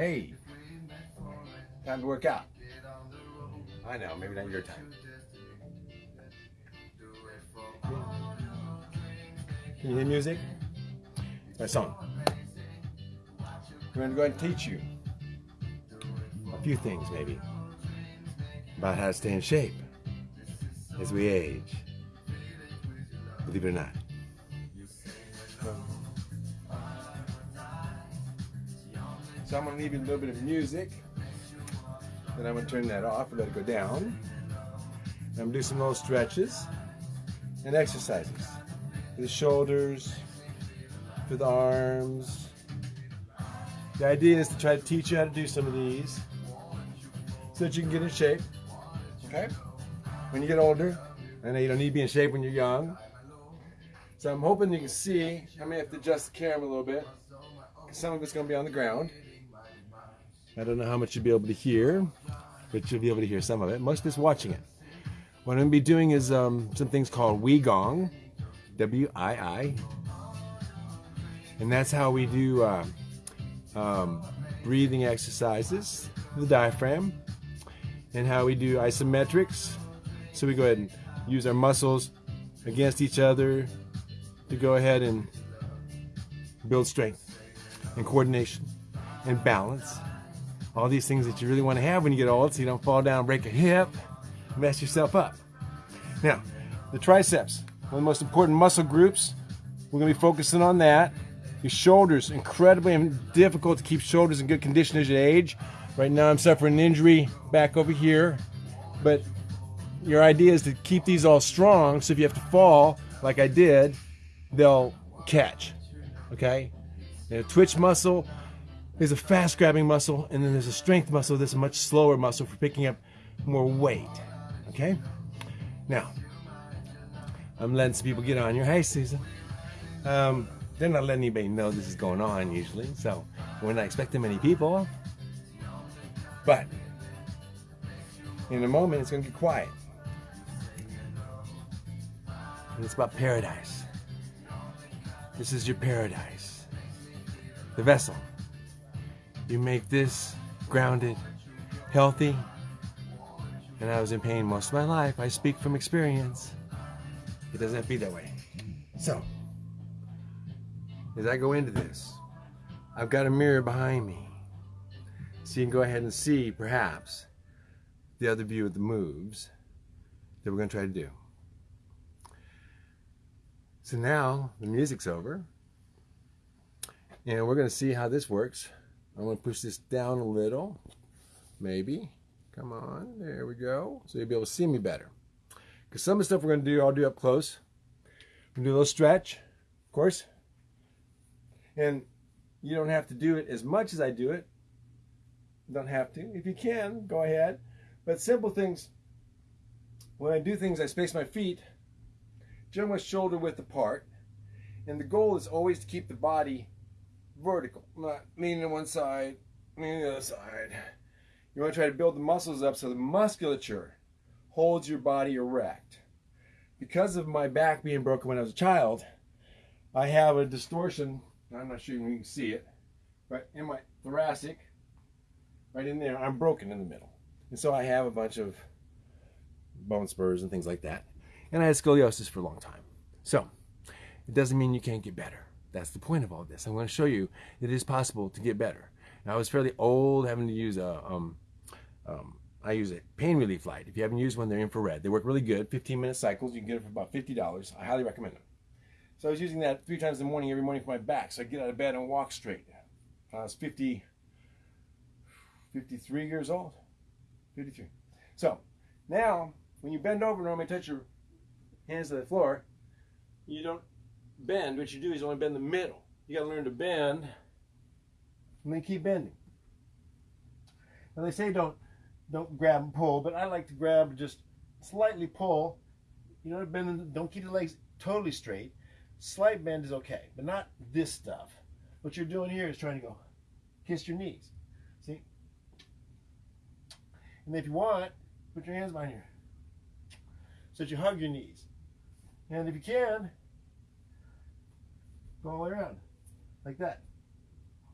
Hey, time to work out. I know, maybe not your time. Can you hear music? My song. We're going to go ahead and teach you a few things, maybe, about how to stay in shape as we age. Believe it or not. So I'm going to leave you a little bit of music. Then I'm going to turn that off and let it go down. I'm going to do some little stretches and exercises for the shoulders, for the arms. The idea is to try to teach you how to do some of these so that you can get in shape. Okay? When you get older, I know you don't need to be in shape when you're young. So I'm hoping you can see. I may have to adjust the camera a little bit. Some of it's going to be on the ground. I don't know how much you'll be able to hear, but you'll be able to hear some of it. Most us watching it. What I'm going to be doing is um, some things called Gong, W-I-I, and that's how we do uh, um, breathing exercises, the diaphragm, and how we do isometrics. So we go ahead and use our muscles against each other to go ahead and build strength and coordination and balance all these things that you really want to have when you get old so you don't fall down, break a hip, mess yourself up. Now, the triceps, one of the most important muscle groups. We're going to be focusing on that. Your shoulders, incredibly difficult to keep shoulders in good condition as you age. Right now I'm suffering an injury back over here, but your idea is to keep these all strong so if you have to fall, like I did, they'll catch, okay? A twitch muscle, there's a fast grabbing muscle, and then there's a strength muscle that's a much slower muscle for picking up more weight. Okay? Now, I'm letting some people get on your Hey, Susan. Um, they're not letting anybody know this is going on usually, so we're not expecting many people. But in a moment, it's going to get quiet. And it's about paradise. This is your paradise. The vessel. You make this grounded, healthy, and I was in pain most of my life. I speak from experience. It doesn't have to be that way. So, as I go into this, I've got a mirror behind me. So you can go ahead and see, perhaps, the other view of the moves that we're going to try to do. So now the music's over, and we're going to see how this works. I'm going to push this down a little, maybe. Come on, there we go. So you'll be able to see me better. Because some of the stuff we're going to do, I'll do up close. I'm going to do a little stretch, of course. And you don't have to do it as much as I do it. You don't have to. If you can, go ahead. But simple things, when I do things, I space my feet generally shoulder width apart. And the goal is always to keep the body vertical, not leaning to one side, leaning to the other side. You want to try to build the muscles up so the musculature holds your body erect. Because of my back being broken when I was a child, I have a distortion. I'm not sure you can see it, but in my thoracic, right in there, I'm broken in the middle. And so I have a bunch of bone spurs and things like that. And I had scoliosis for a long time. So it doesn't mean you can't get better. That's the point of all this. I'm going to show you that it is possible to get better. Now, I was fairly old having to use a, um, um, I use a pain relief light. If you haven't used one, they're infrared. They work really good, 15 minute cycles. You can get it for about $50. I highly recommend them. So I was using that three times in the morning, every morning for my back. So I get out of bed and walk straight. I was 50, 53 years old. 53. So now, when you bend over, and normally touch your hands to the floor, you don't bend. What you do is only bend the middle. You got to learn to bend and then keep bending. Now they say don't don't grab and pull, but I like to grab just slightly pull. You know, bend. Don't keep the legs totally straight. Slight bend is okay, but not this stuff. What you're doing here is trying to go kiss your knees. See? And if you want, put your hands behind here so that you hug your knees. And if you can, go all the way around, like that.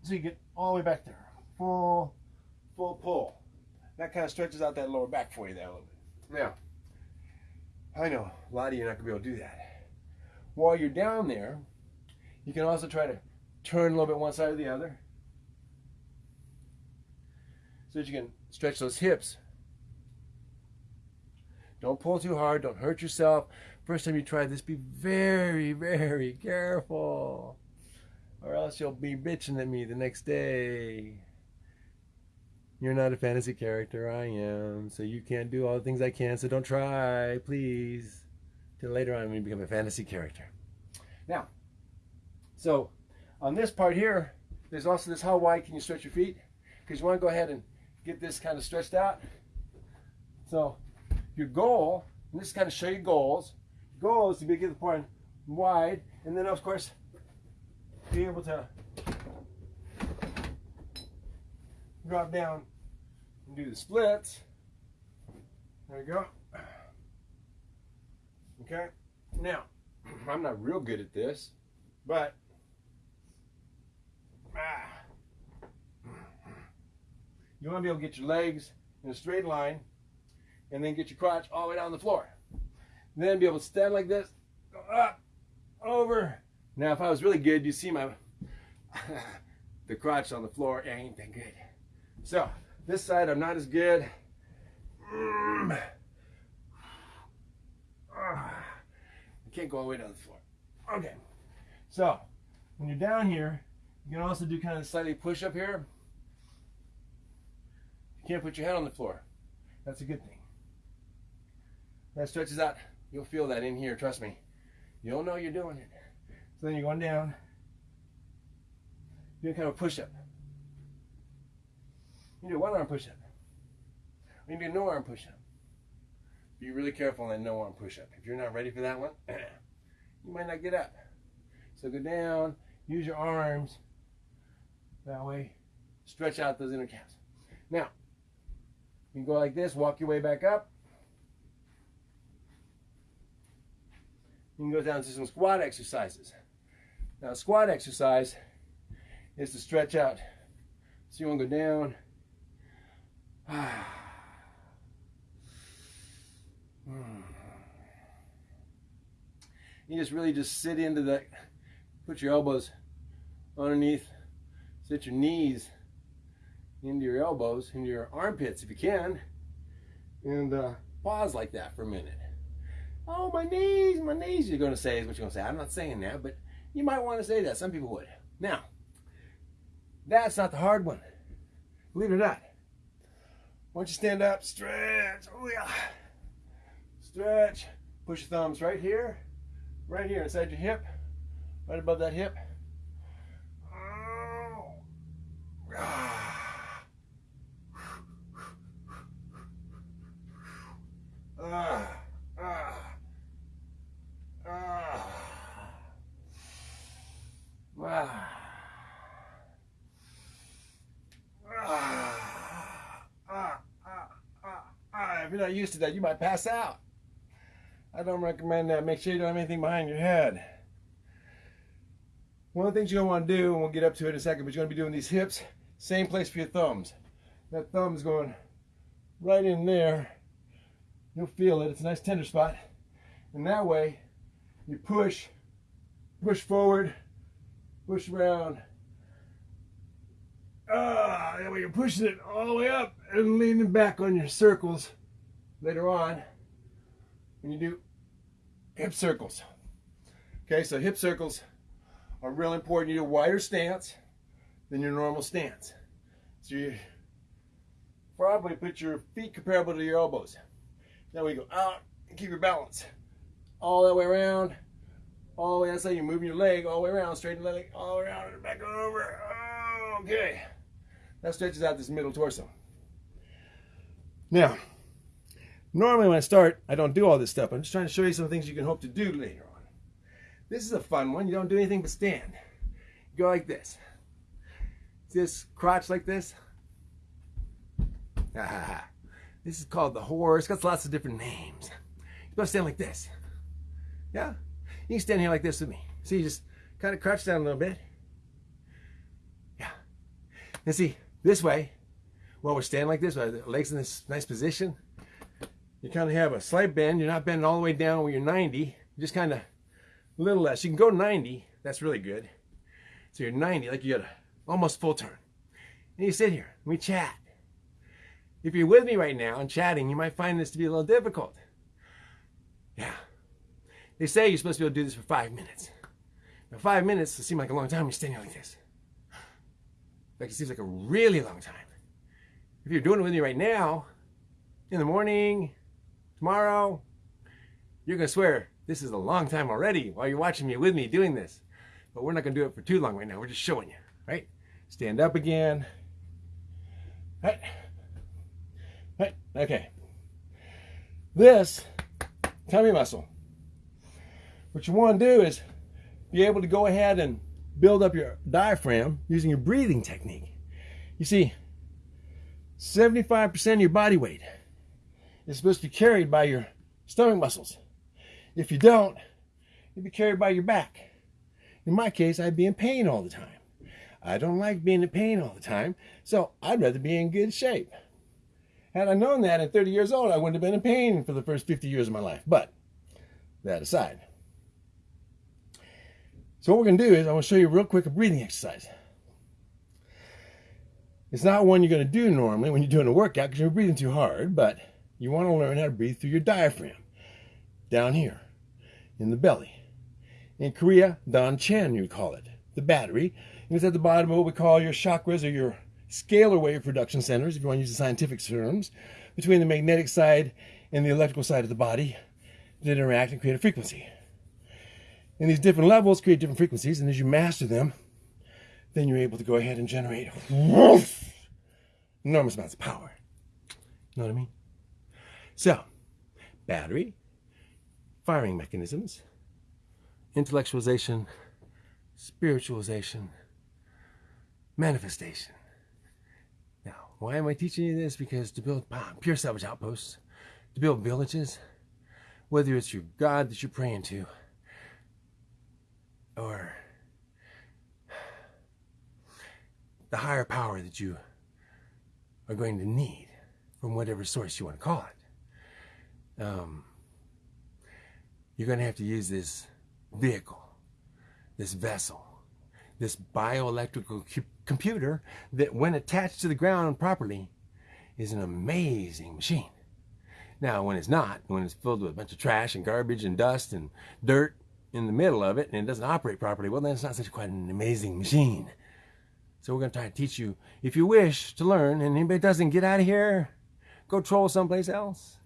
So you get all the way back there. full, full pull. That kind of stretches out that lower back for you there a little bit. Now, I know a lot of you are not to be able to do that. While you're down there, you can also try to turn a little bit one side or the other so that you can stretch those hips. Don't pull too hard, don't hurt yourself. First time you try this, be very, very careful. Or else you'll be bitching at me the next day. You're not a fantasy character, I am. So you can't do all the things I can, so don't try, please. Till later on when you become a fantasy character. Now, so on this part here, there's also this how wide can you stretch your feet? Because you want to go ahead and get this kind of stretched out. So your goal, and this is kind of show you goals. Goal is to be get the point wide, and then of course be able to drop down and do the splits. There you go. Okay. Now, I'm not real good at this, but ah, you want to be able to get your legs in a straight line and then get your crotch all the way down the floor. Then be able to stand like this, go up, over. Now, if I was really good, you see my the crotch on the floor ain't that good. So this side, I'm not as good. Mm. Ah. I can't go all the way down the floor. Okay. So when you're down here, you can also do kind of a slightly push up here. You can't put your head on the floor. That's a good thing. That stretches out. You'll feel that in here, trust me. You'll know you're doing it. So then you're going down. Doing kind of a push up. You do one arm push up. You do no arm push up. Be really careful on that no arm push up. If you're not ready for that one, you might not get up. So go down, use your arms. That way, stretch out those inner calves. Now, you can go like this, walk your way back up. You can go down to some squat exercises. Now, squat exercise is to stretch out. So you want to go down, you just really just sit into that, put your elbows underneath, sit your knees into your elbows, into your armpits if you can, and uh, pause like that for a minute. Oh, my knees, my knees, you're going to say is what you're going to say. I'm not saying that, but you might want to say that. Some people would. Now, that's not the hard one. Believe it or not. Why don't you stand up, stretch, oh yeah. Stretch, push your thumbs right here, right here inside your hip, right above that hip. Ah. Ah. Ah. Ah. if you're not used to that, you might pass out. I don't recommend that. Make sure you don't have anything behind your head. One of the things you're going to want to do, and we'll get up to it in a second, but you're going to be doing these hips, same place for your thumbs. That thumb's going right in there. You'll feel it. It's a nice tender spot. And that way, you push, push forward, push around. Ah, that way you're pushing it all the way up and leaning back on your circles later on when you do hip circles. Okay, so hip circles are real important. You do a wider stance than your normal stance. So you probably put your feet comparable to your elbows. Now we go out and keep your balance. All that way around. All the way, that's how you're moving your leg all the way around, straighten the leg all the way around and back over. Okay. That stretches out this middle torso. Now, Normally when I start, I don't do all this stuff. I'm just trying to show you some things you can hope to do later on. This is a fun one. You don't do anything but stand. You go like this. This crotch like this? Ah, this is called the horse. It's got lots of different names. You gotta stand like this. Yeah? You can stand here like this with me. See, you just kind of crouch down a little bit. Yeah. And see, This way, while we're standing like this, with the legs in this nice position, you kind of have a slight bend. You're not bending all the way down when you're 90. You're just kind of a little less. You can go 90. That's really good. So you're 90, like you got a almost full turn. And you sit here, we chat. If you're with me right now and chatting, you might find this to be a little difficult. Yeah. They say you're supposed to be able to do this for five minutes. Now, five minutes will seem like a long time you're standing like this. Like it seems like a really long time. If you're doing it with me right now, in the morning, tomorrow, you're going to swear this is a long time already while you're watching me with me doing this. But we're not going to do it for too long right now. We're just showing you, right? Stand up again. Right. Right. Okay. This tummy muscle. What you want to do is be able to go ahead and build up your diaphragm using your breathing technique. You see, 75% of your body weight is supposed to be carried by your stomach muscles. If you don't, you'll be carried by your back. In my case, I'd be in pain all the time. I don't like being in pain all the time, so I'd rather be in good shape. Had I known that at 30 years old, I wouldn't have been in pain for the first 50 years of my life. But that aside. So what we're going to do is I'm going to show you real quick a breathing exercise. It's not one you're going to do normally when you're doing a workout because you're breathing too hard, but you want to learn how to breathe through your diaphragm down here in the belly. In Korea, Dan Chan, you'd call it, the battery. And it's at the bottom of what we call your chakras or your scalar wave production centers, if you want to use the scientific terms, between the magnetic side and the electrical side of the body that interact and create a frequency. And these different levels create different frequencies, and as you master them, then you're able to go ahead and generate enormous amounts of power. You know what I mean? So, battery, firing mechanisms, intellectualization, spiritualization, manifestation. Now, why am I teaching you this? Because to build pure salvage outposts, to build villages, whether it's your God that you're praying to, or the higher power that you are going to need from whatever source you want to call it. Um, you're going to have to use this vehicle, this vessel, this bioelectrical computer that, when attached to the ground properly, is an amazing machine. Now, when it's not, when it's filled with a bunch of trash and garbage and dust and dirt in the middle of it and it doesn't operate properly, well, then it's not such quite an amazing machine. So we're going to try to teach you, if you wish to learn, and anybody doesn't, get out of here. Go troll someplace else.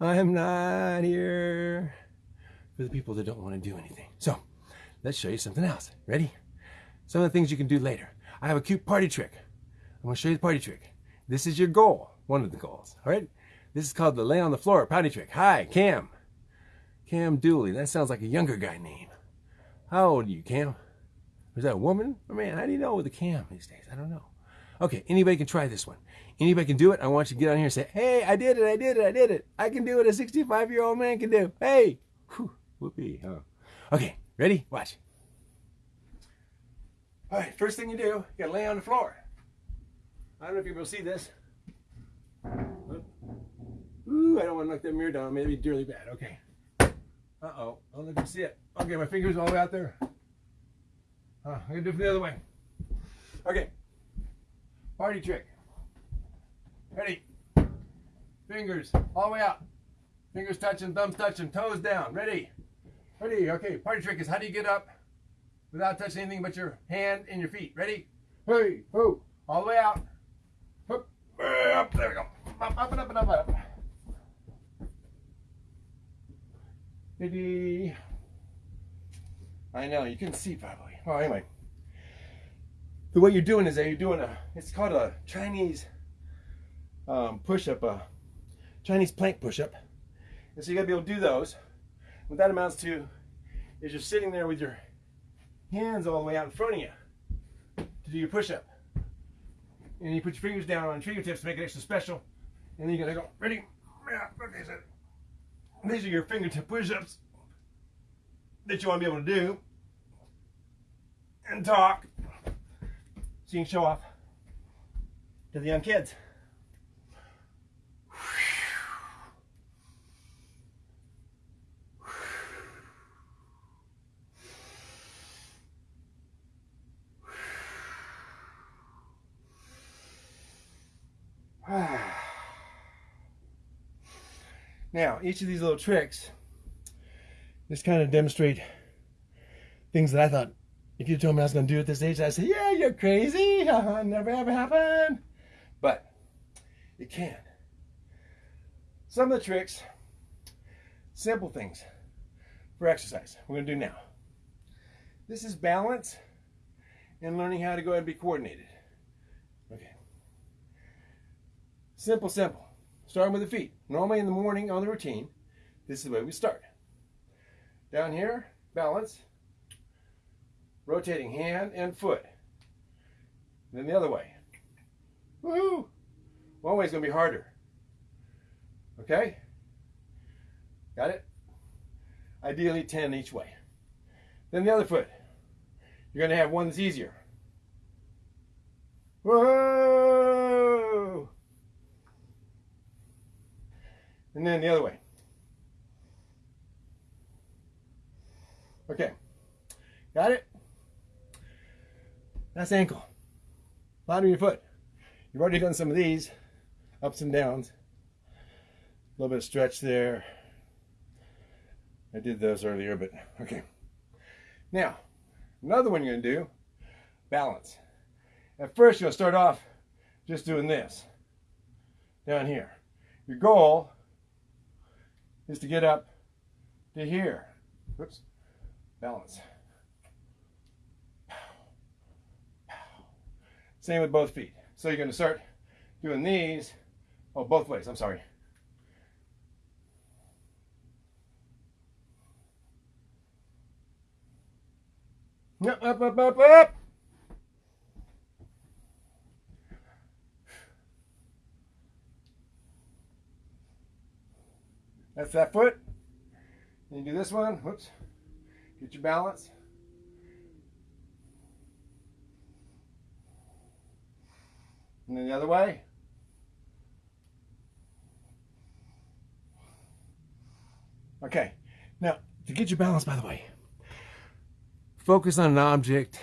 I'm not here for the people that don't want to do anything. So let's show you something else. Ready? Some of the things you can do later. I have a cute party trick. I'm going to show you the party trick. This is your goal, one of the goals. All right? This is called the lay on the floor party trick. Hi, Cam. Cam Dooley. That sounds like a younger guy name. How old are you, Cam? Is that a woman? Oh, man, how do you know with a Cam these days? I don't know. Okay, anybody can try this one. Anybody can do it. I want you to get on here and say, hey, I did it, I did it, I did it. I can do what a 65-year-old man can do. Hey, Whew, whoopee. Huh? Okay, ready? Watch. All right, first thing you do, you gotta lay on the floor. I don't know if you will see this. Ooh, I don't want to knock that mirror down. Maybe dearly bad. Okay. Uh-oh. I don't know if you see it. Okay, my finger's all the way out there. Uh, I'm going to do it from the other way. Okay. Party trick. Ready. Fingers all the way out. Fingers touching, thumbs touching, toes down. Ready. Ready. Okay. Party trick is how do you get up without touching anything but your hand and your feet. Ready? Hey, ho. All the way out. Up, up. There we go. Up, up, and up, and up, and up. Ready. I know, you can see probably. Well, anyway. So what you're doing is that you're doing a, it's called a Chinese um, push-up, a Chinese plank push-up. And so you gotta be able to do those. What that amounts to is you're sitting there with your hands all the way out in front of you to do your push-up. And you put your fingers down on your fingertips to make it extra special. And then you're gonna go, ready? Yeah, these are your fingertip push-ups that you want to be able to do and talk so you can show off. to the young kids. Now, each of these little tricks just kind of demonstrate things that I thought if you told me I was going to do at this age, I'd say, yeah, you're crazy. Never ever happened. But it can. Some of the tricks, simple things for exercise, we're going to do now. This is balance and learning how to go ahead and be coordinated. Okay. Simple, simple. Starting with the feet. Normally in the morning on the routine, this is the way we start. Down here, balance, rotating hand and foot. Then the other way. Woohoo! One way is going to be harder. Okay? Got it? Ideally 10 each way. Then the other foot. You're going to have one that's easier. Whoa! And then the other way. Okay. Got it? That's ankle. Bottom of your foot. You've already done some of these, ups and downs. A little bit of stretch there. I did those earlier, but okay. Now, another one you're gonna do, balance. At first, you'll start off just doing this, down here. Your goal is to get up to here. Oops, balance. Same with both feet. So you're going to start doing these, oh, both ways, I'm sorry. Up, up, up, up, up. That's that foot. Then you do this one. Whoops. Get your balance. And then the other way. Okay, now to get your balance, by the way, focus on an object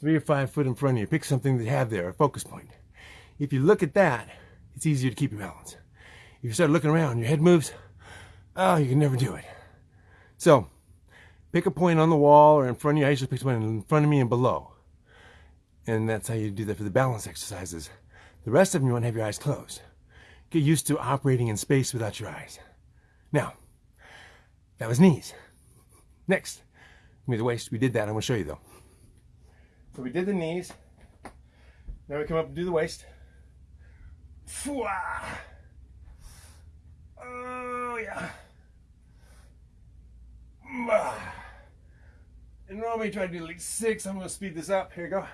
three or five foot in front of you. Pick something that you have there, a focus point. If you look at that, it's easier to keep your balance. If you start looking around, your head moves, oh, you can never do it. So, pick a point on the wall or in front of you. I usually pick one in front of me and below. And that's how you do that for the balance exercises. The rest of them, you want to have your eyes closed. Get used to operating in space without your eyes. Now, that was knees. Next, me the waist. We did that. I'm going to show you though. So we did the knees. Now we come up and do the waist. Oh yeah. And normally try to do like six. I'm going to speed this up. Here we go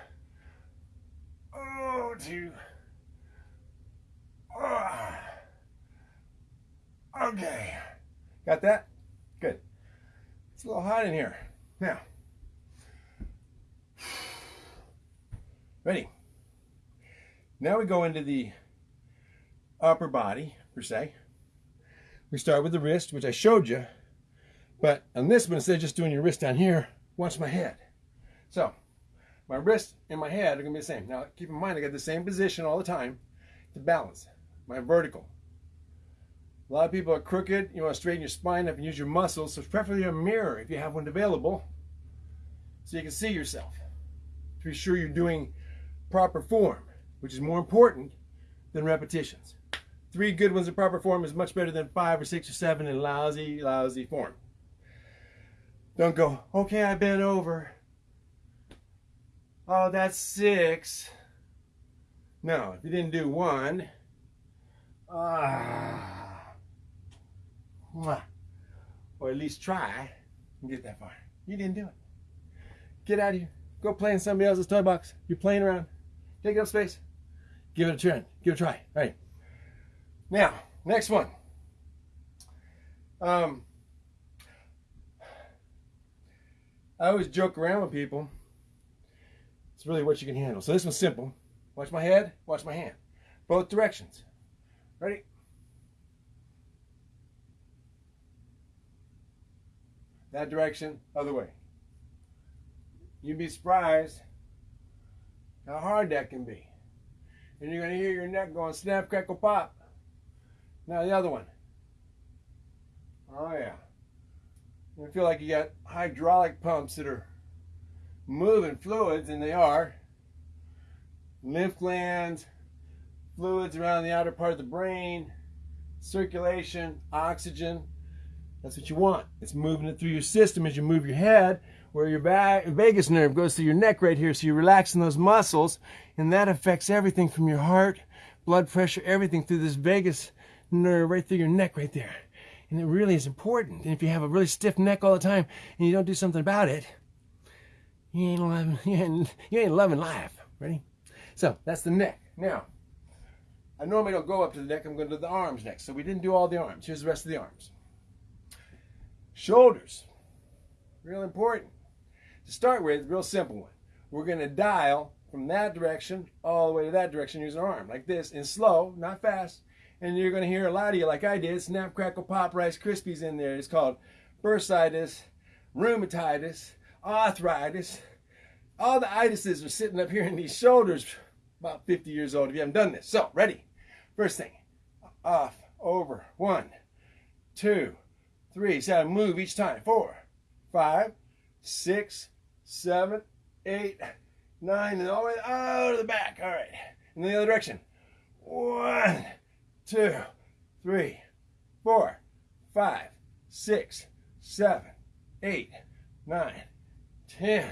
two. Oh. Ah. Okay. Got that? Good. It's a little hot in here. Now. Ready. Now we go into the upper body, per se. We start with the wrist, which I showed you. But on this one, instead of just doing your wrist down here, watch my head. So, my wrist and my head are to be the same. Now, keep in mind, I got the same position all the time to balance my vertical. A lot of people are crooked. You want to straighten your spine up and use your muscles. So preferably a mirror if you have one available so you can see yourself. To be sure you're doing proper form, which is more important than repetitions. Three good ones in proper form is much better than five or six or seven in lousy, lousy form. Don't go, okay, I bent over. Oh, that's six. No, you didn't do one, ah, or at least try and get that far. You didn't do it. Get out of here. Go play in somebody else's toy box. You're playing around. Take up space. Give it a try. Give it a try. All right. Now, next one. Um, I always joke around with people it's really what you can handle. So this one's simple. Watch my head, watch my hand. Both directions. Ready? That direction, other way. You'd be surprised how hard that can be. And you're going to hear your neck going snap, crackle, pop. Now the other one. Oh yeah. You feel like you got hydraulic pumps that are moving fluids, and they are. Lymph glands, fluids around the outer part of the brain, circulation, oxygen. That's what you want. It's moving it through your system as you move your head, where your vagus nerve goes through your neck right here. So you're relaxing those muscles, and that affects everything from your heart, blood pressure, everything through this vagus nerve right through your neck right there. And it really is important. And if you have a really stiff neck all the time and you don't do something about it, you ain't loving, you ain't, loving life. Ready? So that's the neck. Now, I normally don't go up to the neck. I'm going to do the arms next. So we didn't do all the arms. Here's the rest of the arms. Shoulders. Real important. To start with, real simple one. We're going to dial from that direction all the way to that direction using our arm. Like this, and slow, not fast. And you're going to hear a lot of you, like I did, snap, crackle, pop, Rice Krispies in there. It's called bursitis, rheumatitis, arthritis. All the itises are sitting up here in these shoulders, about 50 years old if you haven't done this. So, ready? First thing, off, over, one, two, three. So I move each time. Four, five, six, seven, eight, nine, and all the way out of the back. All right. In the other direction. One, two, three, four, five, six, seven, eight, nine, ten.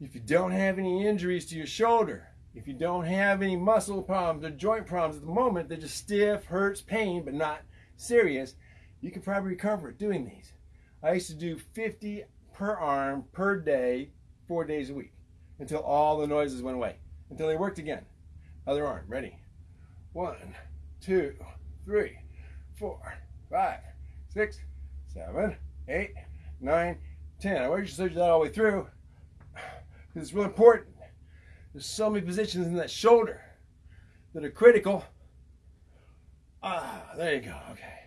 If you don't have any injuries to your shoulder, if you don't have any muscle problems or joint problems at the moment, they're just stiff, hurts, pain, but not serious, you can probably recover doing these. I used to do 50 per arm per day, four days a week, until all the noises went away, until they worked again. Other arm, ready. One, two, three, four, five, six, seven, eight, nine, ten. I want you to search that all the way through it's real important. There's so many positions in that shoulder that are critical. Ah, there you go. Okay.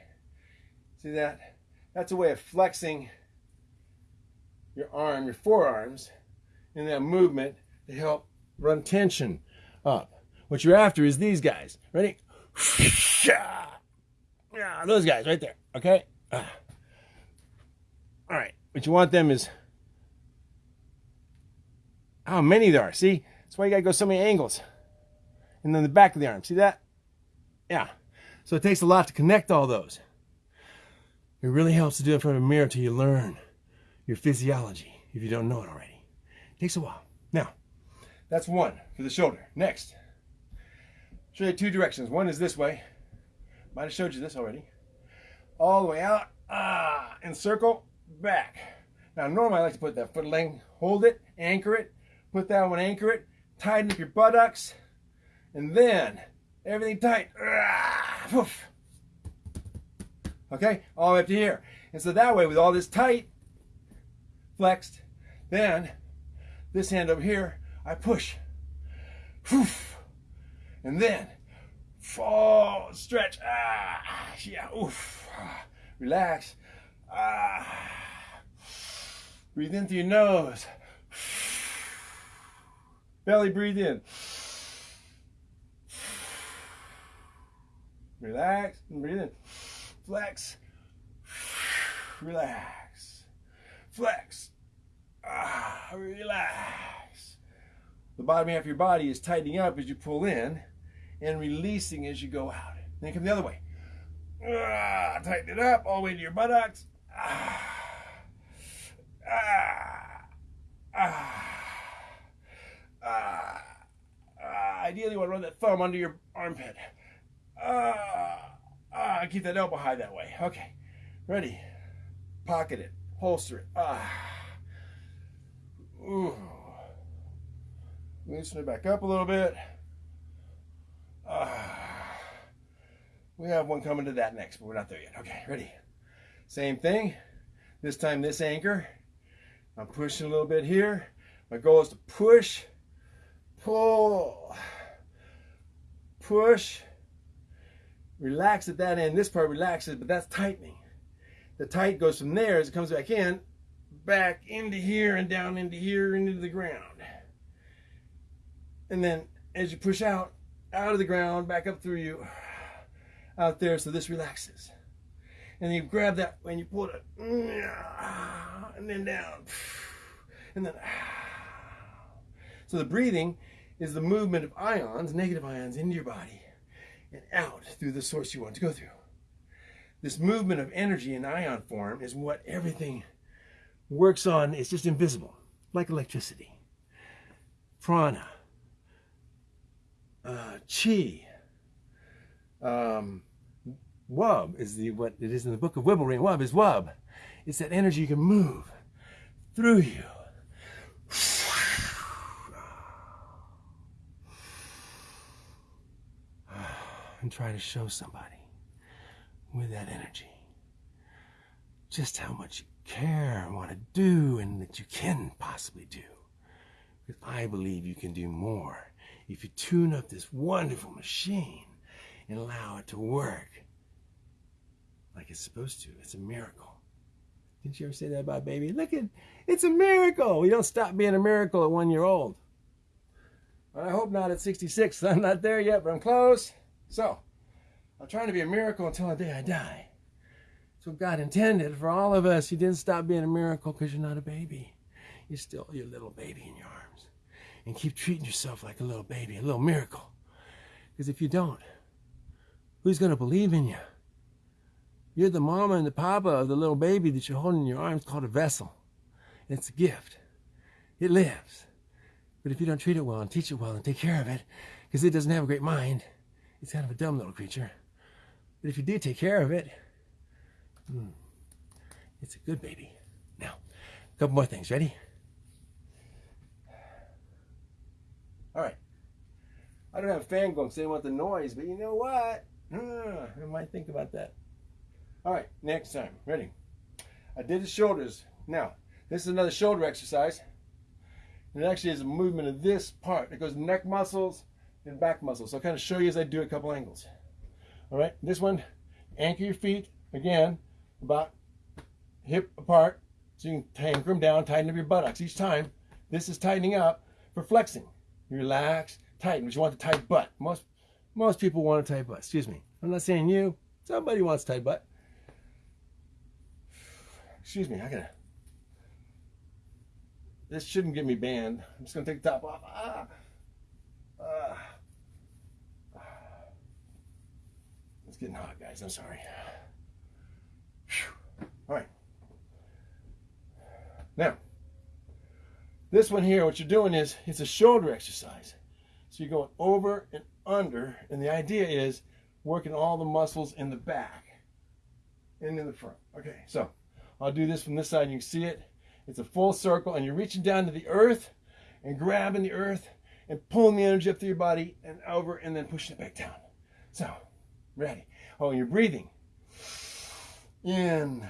See that? That's a way of flexing your arm, your forearms, in that movement to help run tension up. What you're after is these guys. Ready? Yeah, those guys right there. Okay? All right. What you want them is how many there are. See? That's why you got to go so many angles. And then the back of the arm. See that? Yeah. So it takes a lot to connect all those. It really helps to do it in front of a mirror till you learn your physiology if you don't know it already. It takes a while. Now, that's one for the shoulder. Next show you two directions. One is this way. Might have showed you this already. All the way out, ah, and circle, back. Now normally I like to put that foot length, hold it, anchor it, put that one, anchor it, tighten up your buttocks, and then everything tight. Ah, okay, all the way up to here. And so that way, with all this tight, flexed, then this hand over here, I push. And then fall, stretch. Ah, yeah, oof. Relax. Ah. Breathe in through your nose. Belly breathe in. Relax and breathe in. Flex. Relax. Flex. Ah, relax. The bottom half of your body is tightening up as you pull in and releasing as you go out. Then come the other way. Ah, tighten it up all the way to your buttocks. Ah, ah, ah, ah, ah. Ideally, you want to run that thumb under your armpit. Ah, ah, keep that elbow high that way. Okay, ready. Pocket it, holster it. Ah. Ooh. Loosen it back up a little bit. Uh, we have one coming to that next, but we're not there yet. Okay, ready? Same thing. This time this anchor. I'm pushing a little bit here. My goal is to push, pull, push, relax at that end. This part relaxes, but that's tightening. The tight goes from there as it comes back in, back into here and down into here into the ground. And then as you push out, out of the ground, back up through you, out there, so this relaxes. And you grab that and you pull it, and then down, and then. So the breathing is the movement of ions, negative ions, into your body and out through the source you want to go through. This movement of energy in ion form is what everything works on. It's just invisible, like electricity. Prana, uh, chi, um, wub is the what it is in the book of Wibblering. Wub is wub. It's that energy you can move through you and try to show somebody with that energy just how much you care and want to do and that you can possibly do. Because I believe you can do more if you tune up this wonderful machine and allow it to work like it's supposed to. It's a miracle. Didn't you ever say that about baby? Look at it's a miracle. We don't stop being a miracle at one year old. I hope not at 66. I'm not there yet, but I'm close. So, I'm trying to be a miracle until the day I die. So God intended for all of us. He didn't stop being a miracle because you're not a baby. You're still your little baby in your arms. And keep treating yourself like a little baby, a little miracle. Because if you don't, who's going to believe in you? You're the mama and the papa of the little baby that you're holding in your arms called a vessel. It's a gift. It lives. But if you don't treat it well and teach it well and take care of it, because it doesn't have a great mind, it's kind of a dumb little creature. But if you do take care of it, hmm, it's a good baby. Now, a couple more things. Ready? All right. I don't have a fan going because I want the noise, but you know what? I might think about that. All right, next time. Ready? I did the shoulders. Now, this is another shoulder exercise. It actually is a movement of this part. It goes neck muscles, and back muscles. So I'll kind of show you as I do a couple angles. All right, this one, anchor your feet, again, about hip apart, so you can anchor them down, tighten up your buttocks each time. This is tightening up for flexing. Relax, tighten, but you want the tight butt. Most, most people want a tight butt, excuse me. I'm not saying you, somebody wants tight butt. Excuse me, I gotta, this shouldn't get me banned. I'm just gonna take the top off. Ah. It's getting hot, guys. I'm sorry. Whew. All right. Now, this one here, what you're doing is it's a shoulder exercise. So you're going over and under, and the idea is working all the muscles in the back and in the front. Okay, so I'll do this from this side. and You can see it. It's a full circle, and you're reaching down to the earth and grabbing the earth and pulling the energy up through your body and over, and then pushing it back down. So, ready. Oh, you're breathing. In.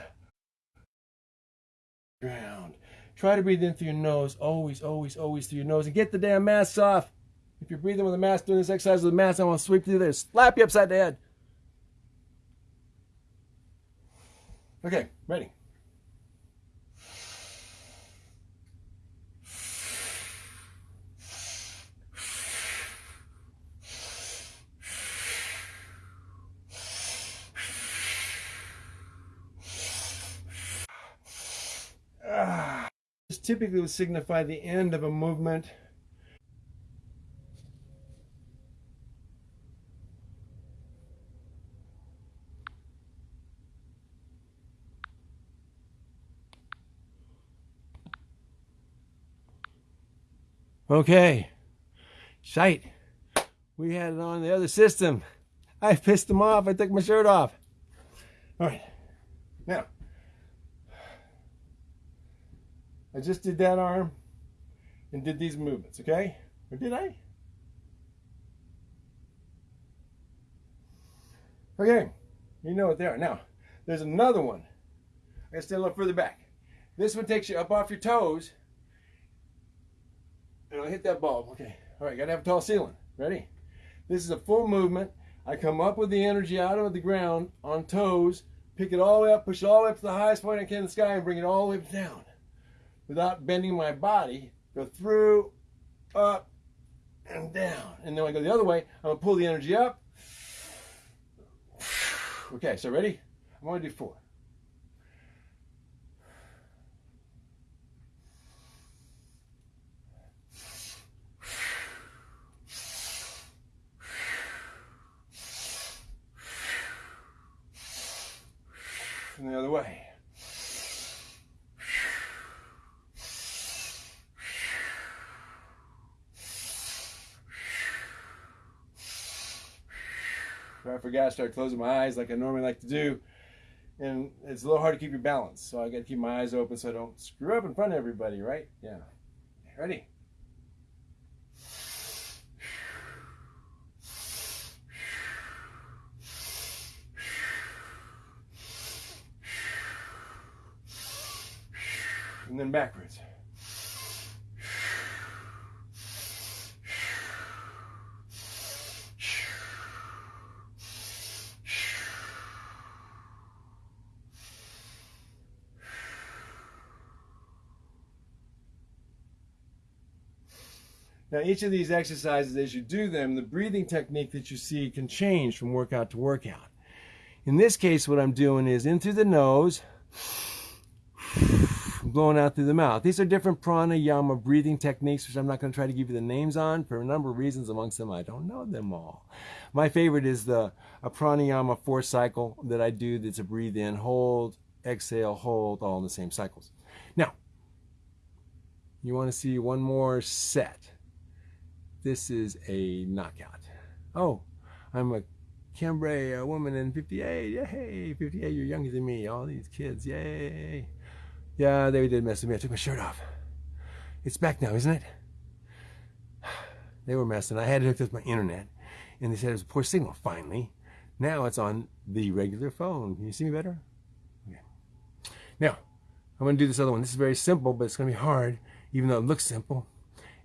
Ground. Try to breathe in through your nose. Always, always, always through your nose. And get the damn mask off. If you're breathing with a mask doing this exercise with a mask, I want to sweep through there. Slap you upside the head. Okay, ready. Typically would signify the end of a movement. Okay, shite. We had it on the other system. I pissed them off. I took my shirt off. All right. Now, I just did that arm and did these movements, okay? Or did I? Okay, you know what they are. Now, there's another one. I gotta stay a little further back. This one takes you up off your toes. And I'll hit that bulb, okay. All right, gotta have a tall ceiling. Ready? This is a full movement. I come up with the energy out of the ground on toes, pick it all the way up, push it all the way up to the highest point I can in the sky, and bring it all the way down without bending my body. Go through, up, and down. And then when I go the other way, I'm gonna pull the energy up. Okay, so ready? I'm gonna do four. And the other way. I forgot, I start closing my eyes like I normally like to do. And it's a little hard to keep your balance. So I got to keep my eyes open so I don't screw up in front of everybody, right? Yeah. Ready? And then backwards. Now, each of these exercises, as you do them, the breathing technique that you see can change from workout to workout. In this case, what I'm doing is in through the nose, blowing out through the mouth. These are different pranayama breathing techniques, which I'm not going to try to give you the names on for a number of reasons. Amongst them, I don't know them all. My favorite is the a pranayama four cycle that I do that's a breathe in, hold, exhale, hold, all in the same cycles. Now, you want to see one more set. This is a knockout. Oh, I'm a Cambrai a woman in 58. Yay, 58, you're younger than me. All these kids, yay. Yeah, they did mess with me. I took my shirt off. It's back now, isn't it? They were messing. I had it hooked up with my internet. And they said it was a poor signal, finally. Now it's on the regular phone. Can you see me better? Okay. Now, I'm going to do this other one. This is very simple, but it's going to be hard, even though it looks simple.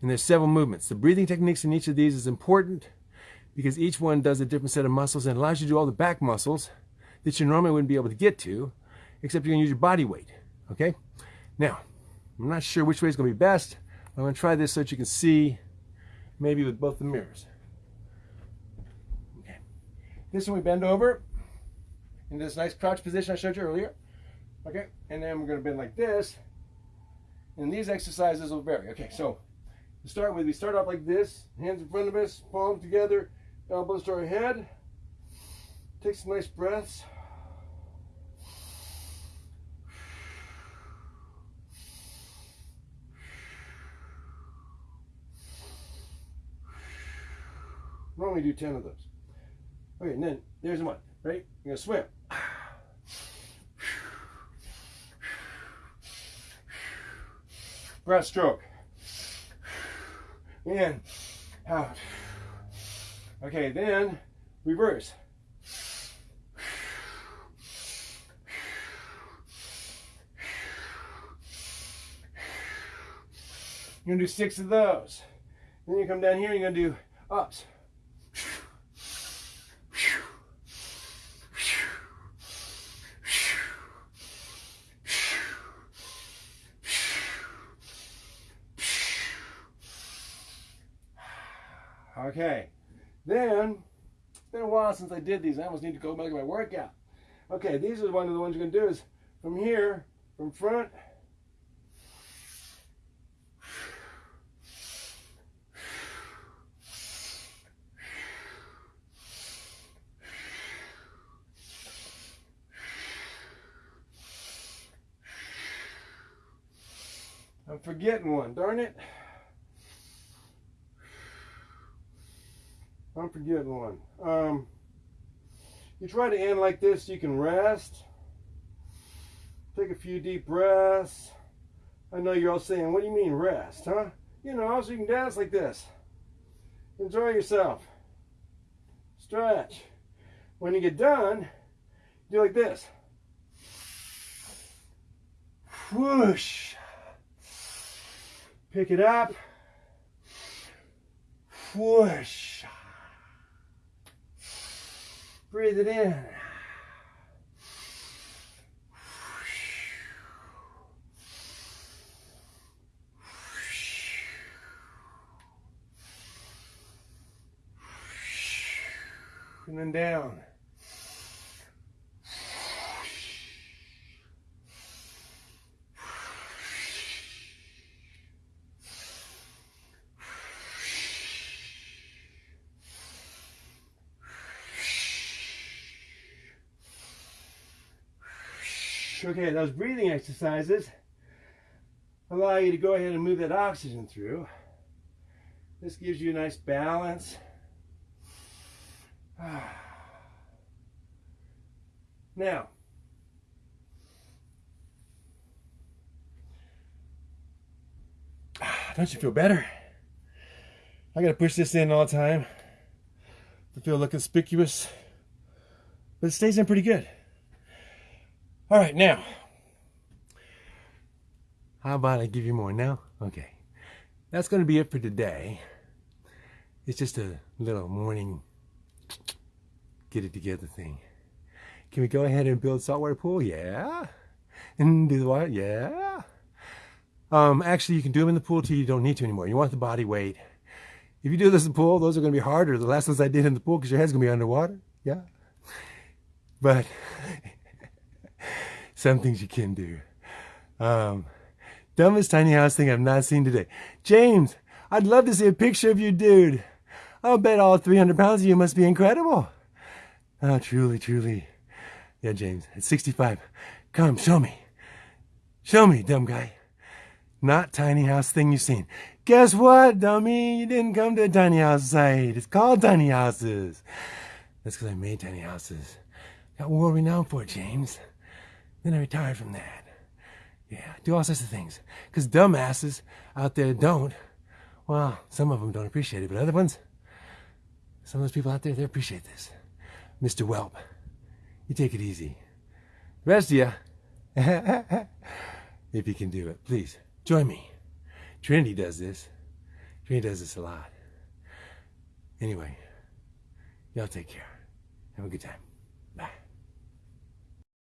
And there's several movements. The breathing techniques in each of these is important because each one does a different set of muscles and allows you to do all the back muscles that you normally wouldn't be able to get to, except you're to use your body weight. Okay? Now, I'm not sure which way is going to be best. I'm to try this so that you can see maybe with both the mirrors. Okay. This one we bend over in this nice crouch position I showed you earlier. Okay? And then we're going to bend like this. And these exercises will vary. Okay, so to start with, we start off like this, hands in front of us, palms together, elbows to our head. Take some nice breaths. Normally do 10 of those. Okay, and then there's one, right? You're gonna swim. Breaststroke in, out. Ah, okay, then reverse. You're gonna do six of those. Then you come down here, you're gonna do ups. Okay, then it's been a while since I did these. I almost need to go back to my workout. Okay, these are one of the ones you're gonna do is from here, from front. I'm forgetting one, darn it. I'm forgetting one. Um, you try to end like this, you can rest. Take a few deep breaths. I know you're all saying, what do you mean rest, huh? You know, so you can dance like this. Enjoy yourself. Stretch. When you get done, do like this. Whoosh. Pick it up. Whoosh. Breathe it in. And then down. Okay, those breathing exercises allow you to go ahead and move that oxygen through. This gives you a nice balance. Now, don't you feel better? I gotta push this in all the time to feel look conspicuous, but it stays in pretty good. All right, now. How about I give you more now? Okay. That's going to be it for today. It's just a little morning get it together thing. Can we go ahead and build saltwater pool? Yeah. And do the water? Yeah. Um, actually, you can do them in the pool too. You don't need to anymore. You want the body weight. If you do this in the pool, those are going to be harder. The last ones I did in the pool because your head's going to be underwater. Yeah. But some things you can do. Um, dumbest tiny house thing I've not seen today. James, I'd love to see a picture of you, dude. I'll bet all 300 pounds of you must be incredible. Oh, truly, truly. Yeah, James, at 65. Come, show me. Show me, dumb guy. Not tiny house thing you've seen. Guess what, dummy? You didn't come to a tiny house site. It's called tiny houses. That's because I made tiny houses. Got world renowned for it, James. Then I retired from that. Yeah, do all sorts of things. Because dumbasses out there don't. Well, some of them don't appreciate it, but other ones, some of those people out there, they appreciate this. Mr. Whelp, you take it easy. The rest of you, if you can do it, please join me. Trinity does this. Trinity does this a lot. Anyway, y'all take care. Have a good time.